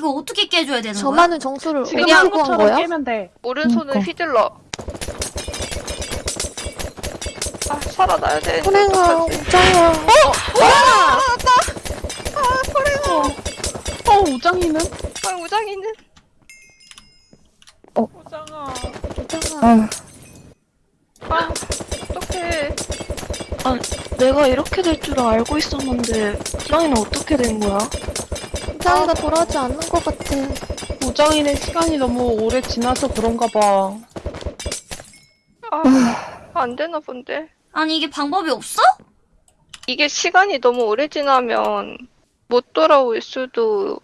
이거 어떻게 깨줘야 되는 거야? 저만은 정수를 지금 어떻게 한 구한 것처럼 거야? 깨면 돼. 오른손을 그러니까. 휘둘러. 아, 살아나야 돼. 호랭아, 우짱아. 어, 우정이는? 아, 우장이는? 우정아. 우짱아. 아, 어떡해. 내가 이렇게 될 줄 알고 있었는데 우정이는 어떻게 된 거야? 우짱이가 돌아오지 않는 것 같아. 우정이는 시간이 너무 오래 지나서 그런가 봐. 아, 안 되나 본데. 아니 이게 방법이 없어? 이게 시간이 너무 오래 지나면 못 돌아올 수도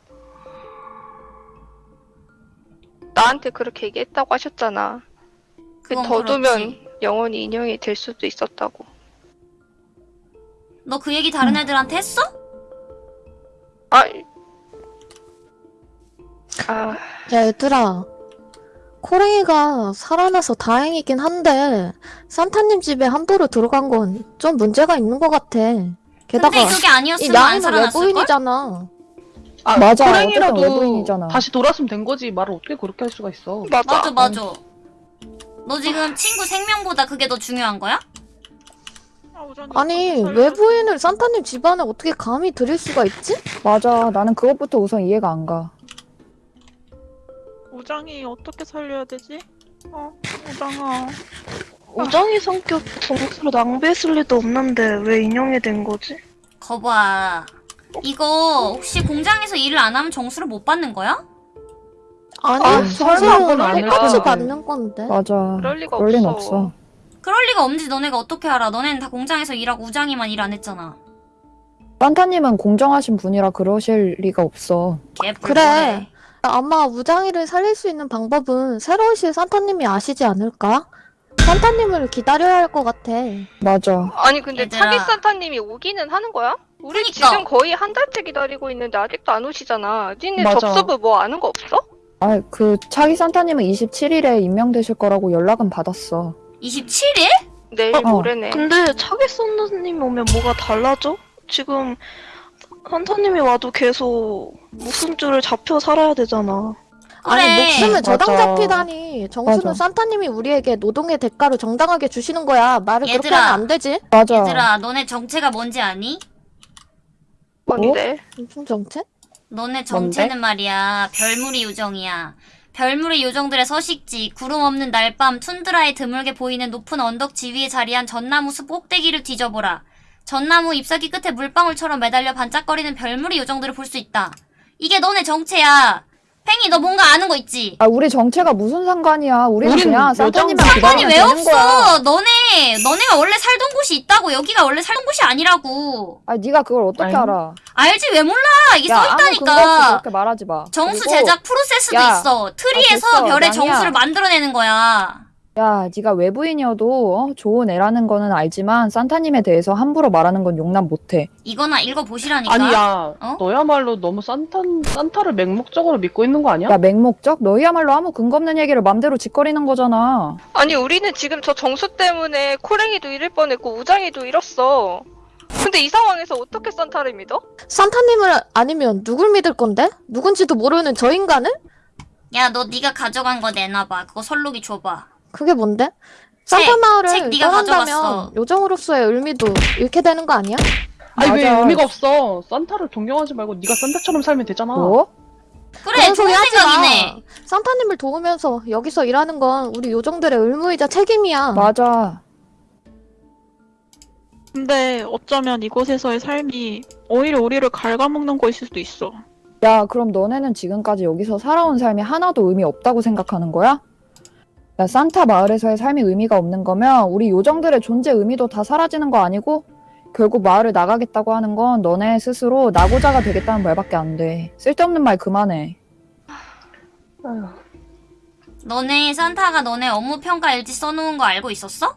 나한테 그렇게 얘기했다고 하셨잖아. 그 그건 더 두면 그렇지. 영원히 인형이 될 수도 있었다고. 너 그 얘기 다른 애들한테 했어? 아, 아, 야, 얘들아. 코랭이가 살아나서 다행이긴 한데, 산타님 집에 함부로 들어간 건 좀 문제가 있는 것 같아. 게다가, 근데 그게 이 아니었으면 안 양이는 살아났을걸? 외부인이잖아. 아, 맞아. 어쨌든 외부인이잖아. 다시 돌았으면 된 거지. 말을 어떻게 그렇게 할 수가 있어. 맞아. 맞아 맞아 너 지금 친구 생명보다 그게 더 중요한 거야? 아니, 외부인을 산타님 집안에 어떻게 감히 들일 수가 있지? 맞아. 나는 그것부터 우선 이해가 안 가. 우장이 어떻게 살려야 되지? 어, 우장아. 우정이 성격 정수로 낭비했을 리도 없는데 왜 인형이 된 거지? 거봐 이거 혹시 공장에서 일을 안 하면 정수를 못 받는 거야? 아니, 아, 정수는 설마 그럴 똑같이. 받는 건데. 맞아. 그럴 리가 그럴 리는 없어. 없어. 그럴 리가 없는지 너네가 어떻게 알아 너네는 다 공장에서 일하고 우장이만 일 안 했잖아 산타님은 공정하신 분이라 그러실 리가 없어. 개뿔보네. 아마 우장이를 살릴 수 있는 방법은 새로 오실 산타님이 아시지 않을까? 산타님을 기다려야 할 것 같아. 맞아. 아니, 근데 얘들아. 차기 산타님이 오기는 하는 거야? 우리 그니까. 지금 거의 한 달째 기다리고 있는데 아직도 안 오시잖아. 니네. 접수부 뭐 아는 거 없어? 아, 그 차기 산타님은 27일에 임명되실 거라고 연락은 받았어. 27일? 내일 어. 모레네. 근데 차기 선생님 오면 뭐가 달라져? 지금 산타님이 와도 계속 목숨줄을 잡혀 살아야 되잖아. 아니 그래. 목숨을 저당 맞아. 잡히다니 정수는 맞아. 산타님이 우리에게 노동의 대가로 정당하게 주시는 거야 말을 그렇게 얘들아. 하면 안 되지 맞아. 얘들아 너네 정체가 뭔지 아니? 뭔데? 무슨 정책? 너네 정체는 말이야 별무리 요정이야 별무리 요정들의 서식지 구름 없는 날밤 툰드라에 드물게 보이는 높은 언덕 지위에 자리한 전나무 숲 꼭대기를 뒤져보라 전나무 잎사귀 끝에 물방울처럼 매달려 반짝거리는 별무리 요정들을 볼 수 있다 이게 너네 정체야 팽이 너 뭔가 아는 거 있지? 아, 우리 정체가 무슨 상관이야. 우리는 우린 그냥 산타님만 상관이 왜 없어 거야. 너네 너네가 원래 살던 곳이 있다고 여기가 원래 살던 곳이 아니라고 아, 네가 그걸 어떻게 아니. 알아? 알지 왜 몰라 이게 야, 써있다니까 그렇게 말하지 마. 정수 그리고 제작 프로세스도 야, 있어. 트리에서 됐어, 별의 낭이야. 정수를 만들어내는 거야. 야, 네가 외부인이어도 어, 좋은 애라는 거는 알지만 산타님에 대해서 함부로 말하는 건 용납 못해. 이거나 읽어보시라니까. 아니야. 어? 너야말로 너무 산타, 산타를 맹목적으로 믿고 있는 거 아니야? 야, 맹목적? 너희야말로 아무 근거 없는 얘기를 맘대로 짓거리는 거잖아. 아니 우리는 지금 저 정수 때문에 코랭이도 잃을 뻔했고 우장이도 잃었어. 근데 이 상황에서 어떻게 산타를 믿어? 산타님을 아니면 누굴 믿을 건데? 누군지도 모르는 저 인간을? 야, 너 네가 가져간 거 내놔봐. 그거 설록이 줘봐. 그게 뭔데? 책, 산타 마을을 책 네가 떠난다면. 요정으로서의 의미도 잃게 되는 거 아니야? 아니 왜 맞아. 의미가 없어. 산타를 존경하지 말고 네가 산타처럼 살면 되잖아. 뭐? 그래, 좋은 생각이네. 마. 산타님을 도우면서 여기서 일하는 건 우리 요정들의 의무이자 책임이야. 맞아. 근데 어쩌면 이곳에서의 삶이 오히려 우리를 갉아먹는 것일 수도 있어. 야, 그럼 너네는 지금까지 여기서 살아온 삶이 하나도 의미 없다고 생각하는 거야? 야, 산타 마을에서의 삶이 의미가 없는 거면 우리 요정들의 존재 의미도 다 사라지는 거 아니고? 결국 마을을 나가겠다고 하는 건 너네 스스로 나고자가 되겠다는 말밖에 안 돼. 쓸데없는 말 그만해. 아휴. 너네 산타가 너네 업무 평가 일지 써놓은 거 알고 있었어?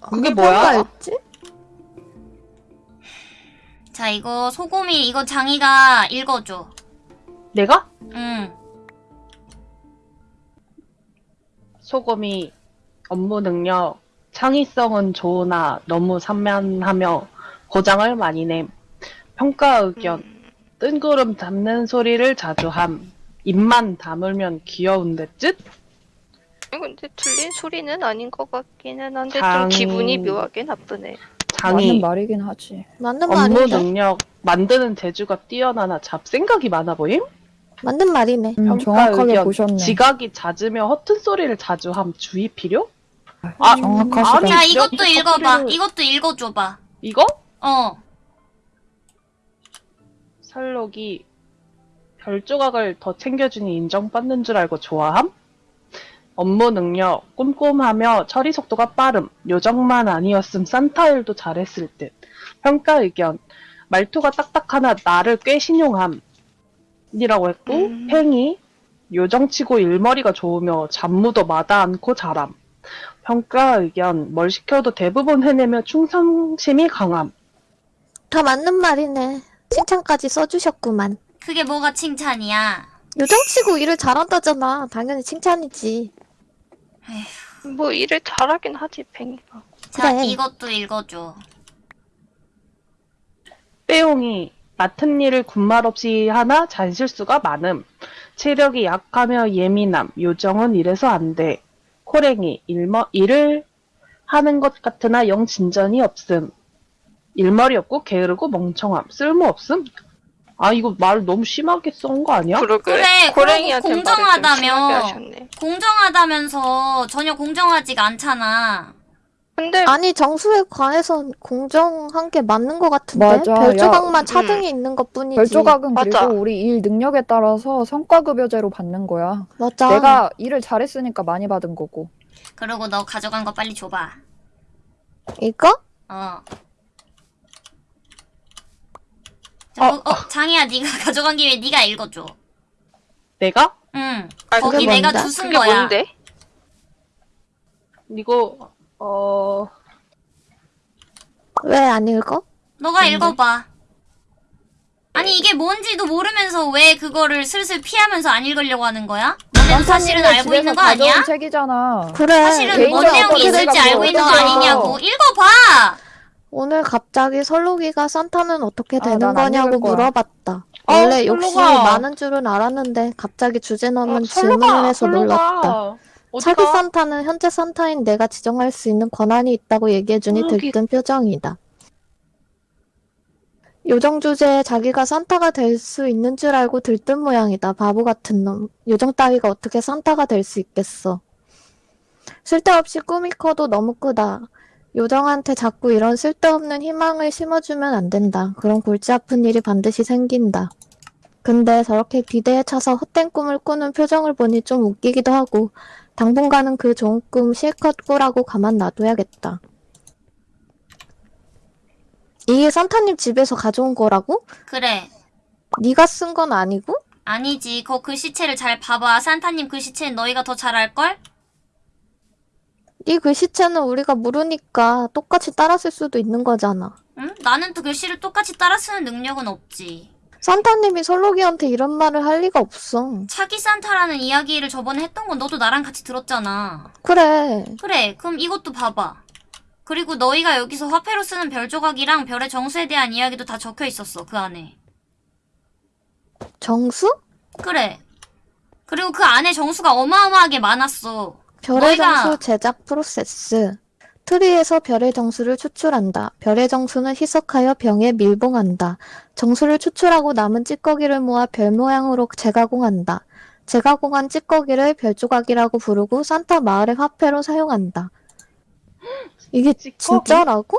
그게 뭐야? 평가였지? 자, 이거 소고미 이거 장이가 읽어줘. 내가? 응. 소금이 업무 능력, 창의성은 좋으나 너무 산만하며 고장을 많이 냄. 평가 의견, 뜬구름 잡는 소리를 자주 함. 입만 다물면 귀여운데 쯧? 근데 들린 소리는 아닌 것 같기는 한데 장- 좀 기분이 묘하게 나쁘네. 맞는 장이 말이긴 하지. 맞는 업무 말인데? 능력 만드는 재주가 뛰어나나 잡생각이 많아 보임? 맞는 말이네. 음, 평가 정확하게 의견, 보셨네. 지각이 잦으며 허튼 소리를 자주 함. 주의 필요? 아, 정확하시다. 아니, 자, 이것도 여기서 읽어봐. 소리를- 이것도 읽어줘봐. 이거? 어. 설록이 별 조각을 더 챙겨주니 인정받는 줄 알고 좋아함? 업무 능력, 꼼꼼하며 처리 속도가 빠름, 요정만 아니었음 산타 일도 잘했을 듯. 평가 의견, 말투가 딱딱하나 나를 꽤 신용함. 이라고 했고, 음. 팽이, 요정치고 일머리가 좋으며 잡무도 마다 않고 잘함. 평가 의견, 뭘 시켜도 대부분 해내며 충성심이 강함. 다 맞는 말이네. 칭찬까지 써주셨구만. 그게 뭐가 칭찬이야? 요정치고 일을 잘한다잖아. 당연히 칭찬이지. 뭐 일을 잘하긴 하지 팽이가. 자, 그래. 이것도 읽어줘. 빼용이 맡은 일을 군말 없이 하나 잔실수가 많음. 체력이 약하며 예민함. 요정은 이래서 안 돼. 코랭이 일머, 일을 하는 것 같으나 영 진전이 없음. 일머리 없고 게으르고 멍청함. 쓸모 없음. 아 이거 말 너무 심하게 쓴 거 아니야? 그러게. 그래, 고랭이한테 공정하다며. 공정하다면서 전혀 공정하지가 않잖아. 근데 아니 정수에 관해선 공정한 게 맞는 것 같은데 맞아. 별조각만 야, 차등이 있는 것 뿐이지. 별조각은 맞아. 그리고 우리 일 능력에 따라서 성과급여제로 받는 거야. 맞아. 내가 일을 잘했으니까 많이 받은 거고. 그리고 너 가져간 거 빨리 줘봐. 이거? 어. 자, 어, 어, 장이야, 네가 가져간 김에 네가 읽어줘. 내가? 응. 아, 거기 내가? 주순 거야. 뭔데? 이거 어 왜 안 읽어? 너가 뭔데? 읽어봐. 아니 이게 뭔지도 모르면서 왜 그거를 슬슬 피하면서 안 읽으려고 하는 거야? 너네도 사실은 알고 있는 거 아니야? 책이잖아. 그래. 사실은 뭔 내용이 있을지? 알고 있는 거 아니냐고. 생각해? 읽어봐! 오늘 갑자기 설록이가 산타는 어떻게 아, 되는 난안 거냐고. 물어봤다. 어, 원래 욕심이. 많은 줄은 알았는데 갑자기 주제 넘은 어, 질문을 설로가, 해서 놀랐다. 차기? 산타는 현재 산타인 내가 지정할 수 있는 권한이 있다고 얘기해주니 아, 여기- 들뜬 표정이다. 요정 주제에 자기가 산타가 될 수 있는 줄 알고 들뜬 모양이다. 바보 같은 놈. 요정 따위가 어떻게 산타가 될 수 있겠어. 쓸데없이 꿈이 커도 너무 크다. 요정한테 자꾸 이런 쓸데없는 희망을 심어주면 안 된다. 그럼 골치 아픈 일이 반드시 생긴다. 근데 저렇게 기대에 차서 헛된 꿈을 꾸는 표정을 보니 좀 웃기기도 하고 당분간은 그 좋은 꿈 실컷 꾸라고 가만 놔둬야겠다. 이게 산타님 집에서 가져온 거라고? 그래. 네가 쓴 건 아니고? 아니지. 거 글씨체를 잘 봐봐. 산타님 글씨체는 너희가 더 잘 알걸? 네 글씨체는 우리가 모르니까 똑같이 따라 쓸 수도 있는 거잖아. 응? 나는 또 글씨를 똑같이 따라 쓰는 능력은 없지. 산타님이 설록이한테 이런 말을 할 리가 없어. 차기 산타라는 이야기를 저번에 했던 건 너도 나랑 같이 들었잖아. 그래. 그래, 그럼 이것도 봐봐. 그리고 너희가 여기서 화폐로 쓰는 별 조각이랑 별의 정수에 대한 이야기도 다 적혀 있었어, 그 안에. 정수? 그래. 그리고 그 안에 정수가 어마어마하게 많았어. 별의 너희가- 정수 제작 프로세스. 트리에서 별의 정수를 추출한다. 별의 정수는 희석하여 병에 밀봉한다. 정수를 추출하고 남은 찌꺼기를 모아 별 모양으로 재가공한다. 재가공한 찌꺼기를 별조각이라고 부르고 산타 마을의 화폐로 사용한다. 이게 찌꺼기? 진짜라고?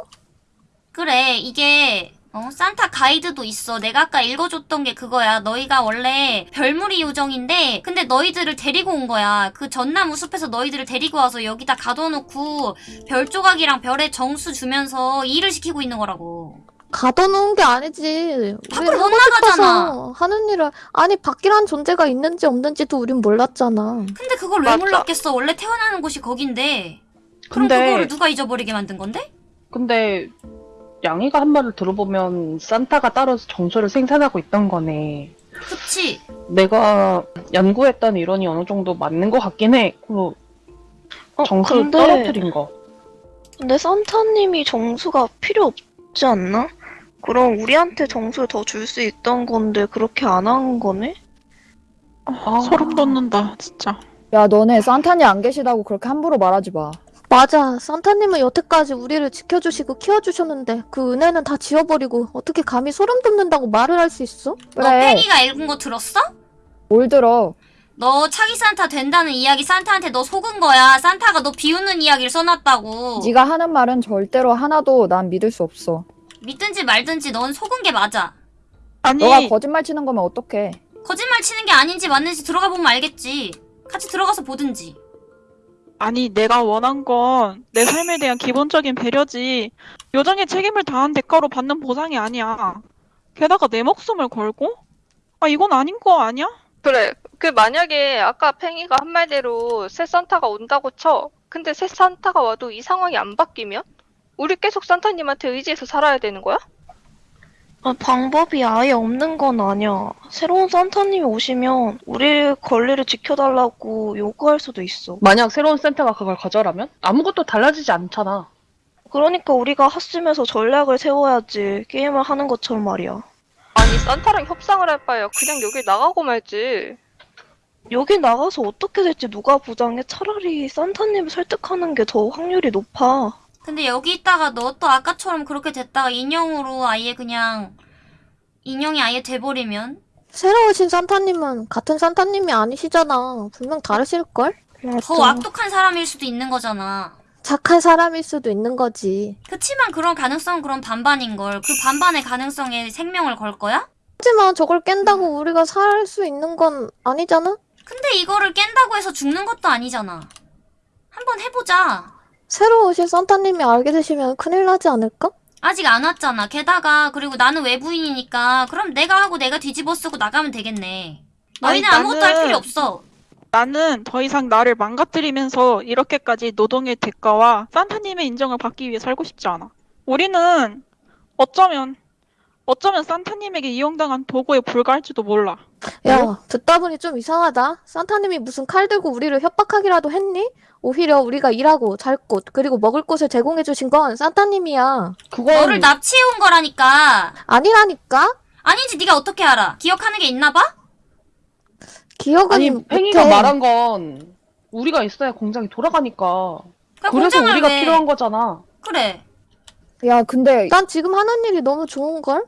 그래, 이게, 어, 산타 가이드도 있어. 내가 아까 읽어줬던 게 그거야. 너희가 원래 별무리 요정인데, 근데 너희들을 데리고 온 거야. 그 전나무 숲에서 너희들을 데리고 와서 여기다 가둬놓고, 별 조각이랑 별의 정수 주면서 일을 시키고 있는 거라고. 가둬놓은 게 아니지. 밖으로 못 나가잖아. 하는 일을 아니 밖이란 존재가 있는지 없는지도 우린 몰랐잖아. 근데 그걸 왜 맞아. 몰랐겠어? 원래 태어나는 곳이 거긴데. 그럼 근데 그거를 누가 잊어버리게 만든 건데? 근데 양이가 한 말을 들어보면 산타가 따로 정수를 생산하고 있던 거네. 그치? 내가 연구했던 이론이 어느 정도 맞는 것 같긴 해. 그 어, 정수 근데, 떨어뜨린 거. 근데 산타님이 정수가 필요 없지 않나? 그럼 우리한테 정수를 더 줄 수 있던 건데 그렇게 안 한 거네? 아, 소름 돋는다, 진짜. 야, 너네 산타님 안 계시다고 그렇게 함부로 말하지 마. 맞아. 산타님은 여태까지 우리를 지켜주시고 키워주셨는데 그 은혜는 다 지워버리고 어떻게 감히 소름 돋는다고 말을 할 수 있어? 너 그래. 팽이가 읽은 거 들었어? 뭘 들어? 너 차기 산타 된다는 이야기 산타한테 너 속은 거야. 산타가 너 비웃는 이야기를 써놨다고. 네가 하는 말은 절대로 하나도 난 믿을 수 없어. 믿든지 말든지 넌 속은 게 맞아. 아니, 너가 거짓말 치는 거면 어떡해? 거짓말 치는 게 아닌지 맞는지 들어가 보면 알겠지. 같이 들어가서 보든지. 아니, 내가 원한 건 내 삶에 대한 기본적인 배려지, 요정의 책임을 다한 대가로 받는 보상이 아니야. 게다가 내 목숨을 걸고? 아, 이건 아닌 거 아니야? 그래. 그 만약에 아까 팽이가 한 말대로 새 산타가 온다고 쳐. 근데 새 산타가 와도 이 상황이 안 바뀌면? 우리 계속 산타님한테 의지해서 살아야 되는 거야? 아, 방법이 아예 없는 건 아니야. 새로운 산타님이 오시면 우리 권리를 지켜달라고 요구할 수도 있어. 만약 새로운 센터가 그걸 거절하면 아무것도 달라지지 않잖아. 그러니까 우리가 핫심에서 전략을 세워야지 게임을 하는 것처럼 말이야. 아니, 산타랑 협상을 할 바에야 그냥 여길 나가고 말지. 여기 나가서 어떻게 될지 누가 보장해? 차라리 산타님을 설득하는 게 더 확률이 높아. 근데 여기 있다가 너 또 아까처럼 그렇게 됐다가 인형으로 아예 그냥 인형이 아예 돼버리면 새로 오신 산타님은 같은 산타님이 아니시잖아. 분명 다르실걸? 더 악독한 사람일 수도 있는 거잖아. 착한 사람일 수도 있는 거지. 그치만 그런 가능성은 그런 반반인걸. 그 반반의 가능성에 생명을 걸 거야? 하지만 저걸 깬다고 우리가 살 수 있는 건 아니잖아? 근데 이거를 깬다고 해서 죽는 것도 아니잖아. 한번 해보자. 새로 오신 산타님이 알게 되시면 큰일 나지 않을까? 아직 안 왔잖아. 게다가 그리고 나는 외부인이니까 그럼 내가 하고 내가 뒤집어 쓰고 나가면 되겠네. 너희는 아니, 아무것도 할 나는- 필요 없어. 나는 더 이상 나를 망가뜨리면서 이렇게까지 노동의 대가와 산타님의 인정을 받기 위해 살고 싶지 않아. 우리는 어쩌면, 어쩌면 산타님에게 이용당한 도구에 불과할지도 몰라. 야, 듣다 보니 좀 이상하다. 산타님이 무슨 칼 들고 우리를 협박하기라도 했니? 오히려 우리가 일하고 잘 곳, 그리고 먹을 곳을 제공해 주신 건 산타님이야. 그건 너를 납치해 온 거라니까. 아니라니까? 아닌지 네가 어떻게 알아? 기억하는 게 있나 봐? 기억은 아니 팽이가 못해. 말한 건 우리가 있어야 공장이 돌아가니까. 그러니까 그래서 우리가 왜- 필요한 거잖아. 그래. 야, 근데 난 지금 하는 일이 너무 좋은걸?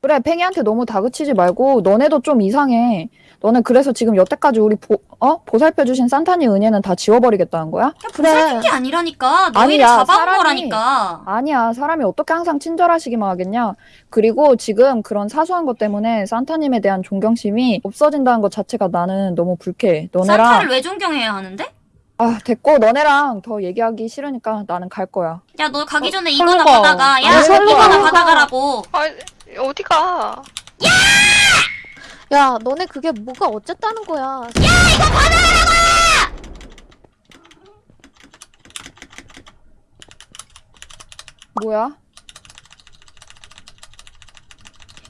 그래, 팽이한테 너무 다그치지 말고 너네도 좀 이상해. 너네 그래서 지금 여태까지 우리 보, 어? 보살펴주신 산타님 은혜는 다 지워버리겠다는 거야? 그래. 보살핀 게 아니라니까. 너희를 아니야, 잡아온 사람이- 거라니까. 아니야, 사람이 어떻게 항상 친절하시기만 하겠냐? 그리고 지금 그런 사소한 것 때문에 산타님에 대한 존경심이 없어진다는 것 자체가 나는 너무 불쾌해. 너네랑, 산타를 왜 존경해야 하는데? 아, 됐고, 너네랑 더 얘기하기 싫으니까 나는 갈 거야. 야, 너 가기 어, 전에 설마. 이거나 받아가. 야, 아니, 설마. 이거나 받아가라고. 아, 어디 가? 야, 너네 그게 뭐가 어쨌다는 거야. 뭐야?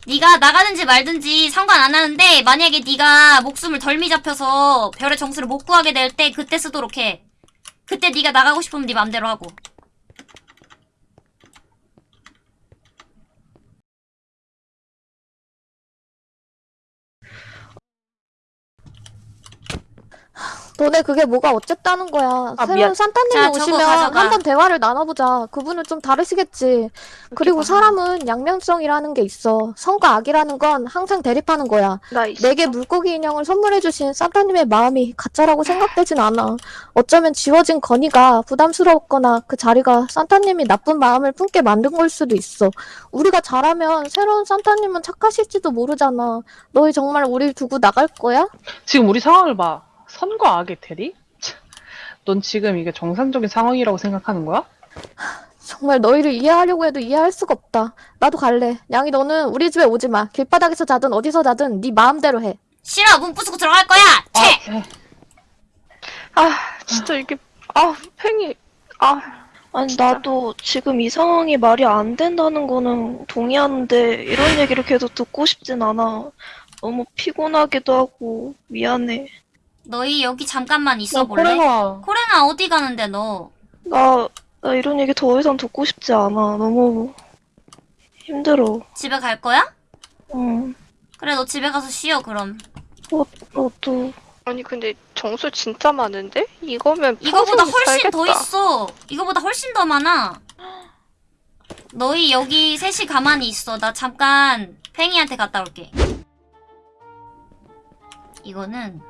네가 나가든지 말든지 상관 안 하는데 만약에 네가 목숨을 덜미 잡혀서 별의 정수를 못 구하게 될 때 그때 쓰도록 해. 그때 네가 나가고 싶으면 네 맘대로 하고. 너네 그게 뭐가 어쨌다는 거야. 아, 새로운 미안. 산타님이 자, 저거 오시면 가져가. 한번 대화를 나눠보자. 그분은 좀 다르시겠지. 그리고 사람은 양면성이라는 게 있어. 선과 악이라는 건 항상 대립하는 거야. 나 있어. 내게 물고기 인형을 선물해주신 산타님의 마음이 가짜라고 생각되진 않아. 어쩌면 지워진 건의가 부담스러웠거나 그 자리가 산타님이 나쁜 마음을 품게 만든 걸 수도 있어. 우리가 잘하면 새로운 산타님은 착하실지도 모르잖아. 너희 정말 우릴 두고 나갈 거야? 지금 우리 상황을 봐. 선과 악의 대리? 참, 넌 지금 이게 정상적인 상황이라고 생각하는 거야? 정말 너희를 이해하려고 해도 이해할 수가 없다. 나도 갈래. 양이 너는 우리 집에 오지 마. 길바닥에서 자든 어디서 자든 네 마음대로 해. 싫어, 문 부수고 들어갈 거야. 아, 채. 에, 아, 진짜 이게, 아, 팽이, 아, 아니 나도 지금 이 상황이 말이 안 된다는 거는 동의하는데 이런 얘기를 계속 듣고 싶진 않아. 너무 피곤하기도 하고 미안해. 너희 여기 잠깐만 있어 야, 볼래? 코랭아. 코랭아 어디 가는데 너? 나, 나 이런 얘기 더 이상 듣고 싶지 않아. 너무 힘들어. 집에 갈 거야? 응. 그래 너 집에 가서 쉬어 그럼. 너도 아니 근데 정수 진짜 많은데? 이거면 이거보다 훨씬 더 살겠다. 있어. 이거보다 훨씬 더 많아. 너희 여기 셋이 가만히 있어. 나 잠깐 팽이한테 갔다 올게. 이거는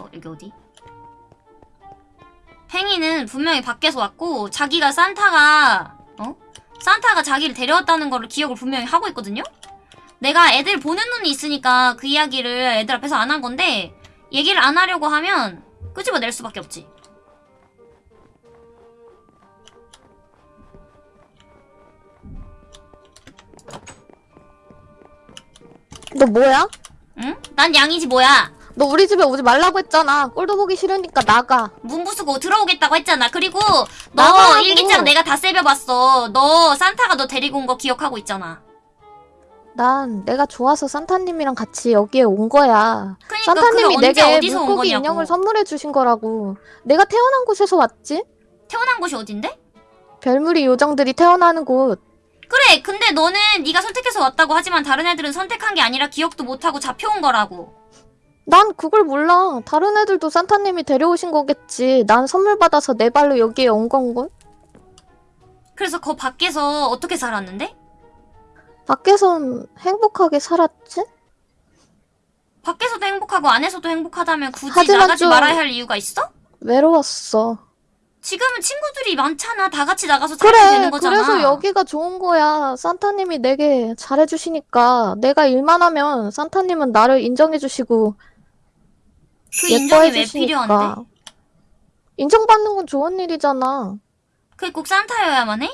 어 여기 어디? 팽이는 분명히 밖에서 왔고 자기가 산타가 어? 산타가 자기를 데려왔다는 거를 기억을 분명히 하고 있거든요. 내가 애들 보는 눈이 있으니까 그 이야기를 애들 앞에서 안 한 건데 얘기를 안 하려고 하면 끄집어낼 수밖에 없지. 너 뭐야? 응? 난 양이지 뭐야. 너 우리 집에 오지 말라고 했잖아. 꼴도 보기 싫으니까 나가. 문 부수고 들어오겠다고 했잖아. 그리고 너 나가라고. 일기장 내가 다 세벼봤어. 너 산타가 너 데리고 온 거 기억하고 있잖아. 난 내가 좋아서 산타님이랑 같이 여기에 온 거야. 그러니까 산타님이 내게 어디서 온 물고기. 인형을 선물해 주신 거라고. 내가 태어난 곳에서 왔지? 태어난 곳이 어딘데? 별무리 요정들이 태어나는 곳. 그래. 근데 너는 네가 선택해서 왔다고 하지만 다른 애들은 선택한 게 아니라 기억도 못하고 잡혀온 거라고. 난 그걸 몰라. 다른 애들도 산타님이 데려오신 거겠지. 난 선물 받아서 내 발로 여기에 온 건걸? 그래서 거 밖에서 어떻게 살았는데? 밖에선 행복하게 살았지? 밖에서도 행복하고 안에서도 행복하다면 굳이 하지만 나가지 좀- 말아야 할 이유가 있어? 외로웠어. 지금은 친구들이 많잖아. 다 같이 나가서 살면 그래, 되는 거잖아. 그래서 여기가 좋은 거야. 산타님이 내게 잘해주시니까. 내가 일만 하면 산타님은 나를 인정해주시고 그 인정이 왜. 필요한데? 인정받는 건 좋은 일이잖아. 그게 꼭 산타여야만 해?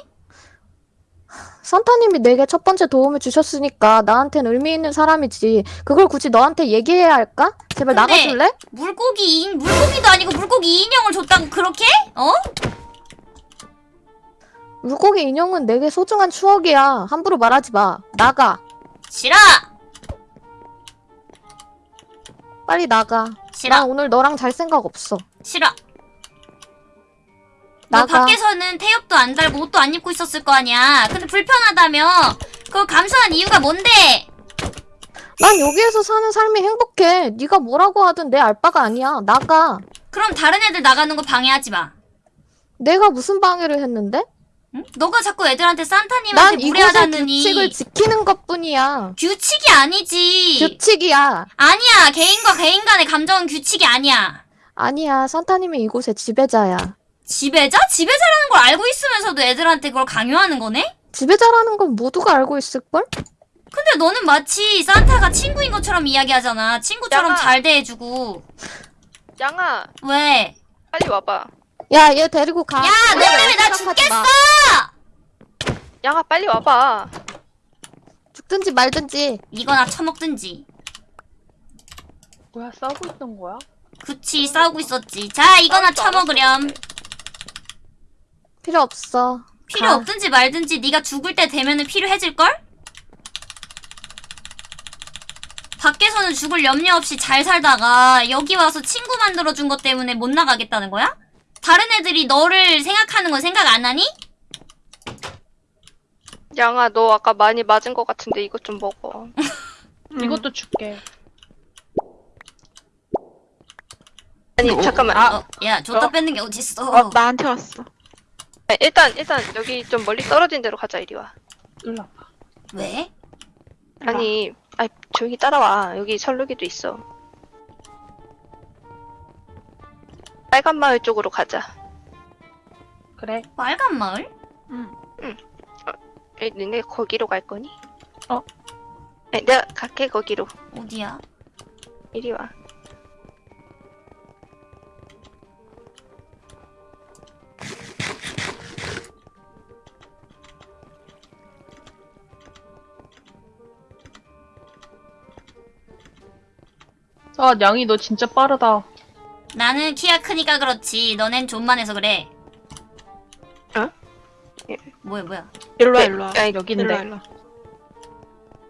산타님이 내게 첫 번째 도움을 주셨으니까 나한텐 의미 있는 사람이지. 그걸 굳이 너한테 얘기해야 할까? 제발 나가줄래? 물고기 인 물고기도 아니고 물고기 인형을 줬다고 그렇게? 어? 물고기 인형은 내게 소중한 추억이야. 함부로 말하지 마. 나가. 싫어. 빨리 나가. 싫어. 나 오늘 너랑 잘 생각 없어. 싫어. 너 나가. 밖에서는 태엽도 안 달고 옷도 안 입고 있었을 거 아니야. 근데 불편하다며. 그걸 감수한 이유가 뭔데? 난 여기에서 사는 삶이 행복해. 네가 뭐라고 하든 내 알바가 아니야. 나가. 그럼 다른 애들 나가는 거 방해하지 마. 내가 무슨 방해를 했는데? 응? 너가 자꾸 애들한테 난 산타님한테 무례하다느니 규칙을 지키는 것뿐이야. 규칙이 아니지. 규칙이야. 아니야. 개인과 개인 간의 감정은 규칙이 아니야. 아니야. 산타님이 이곳의 지배자야. 지배자? 지배자라는 걸 알고 있으면서도 애들한테 그걸 강요하는 거네? 지배자라는 건 모두가 알고 있을걸? 근데 너는 마치 산타가 친구인 것처럼 이야기하잖아. 친구처럼 야. 잘 대해주고. 양아 왜? 빨리 와봐. 야, 얘 데리고 가. 야, 너 때문에 나 마. 양아 빨리 와봐. 죽든지 말든지. 이거나 처먹든지. 뭐야 싸우고 있던 거야? 그치, 싸우고 있었지. 자, 이거나 처먹으렴. 필요 없어. 필요 가. 없든지 말든지 네가 죽을 때 되면은 필요해질걸? 밖에서는 죽을 염려 없이 잘 살다가 여기 와서 친구 만들어준 것 때문에 못 나가겠다는 거야? 다른 애들이 너를 생각하는 건 생각 안 하니? 양아 너 아까 많이 맞은 것 같은데 이것 좀 먹어. 이것도 줄게. 아니 잠깐만. 어, 야, 줬다 어. 뺏는 게 어딨어. 어, 나한테 왔어. 아, 일단 일단 여기 좀 멀리 떨어진 데로 가자 이리 와. 일로 와봐. 왜? 아니, 아 조용히 따라와. 여기 설루기도 있어. 빨간 마을 쪽으로 가자. 그래. 빨간 마을? 에, 니네 거기로 갈 거니? 어. 에, 내가 갈게 거기로. 어디야? 이리 와. 아 양이 너 진짜 빠르다. 나는 키가 크니까 그렇지 너넨 좀만해서 그래 어? 예. 뭐야 뭐야 일로와 네. 일로와 아니, 여긴데 일로와, 일로와.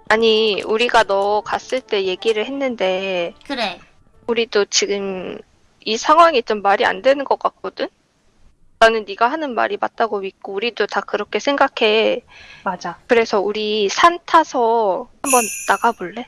아니 우리가 너 갔을 때 얘기를 했는데 그래 우리도 지금 이 상황이 좀 말이 안 되는 것 같거든? 나는 네가 하는 말이 맞다고 믿고 우리도 다 그렇게 생각해 맞아 그래서 우리 산 타서 한번 나가볼래?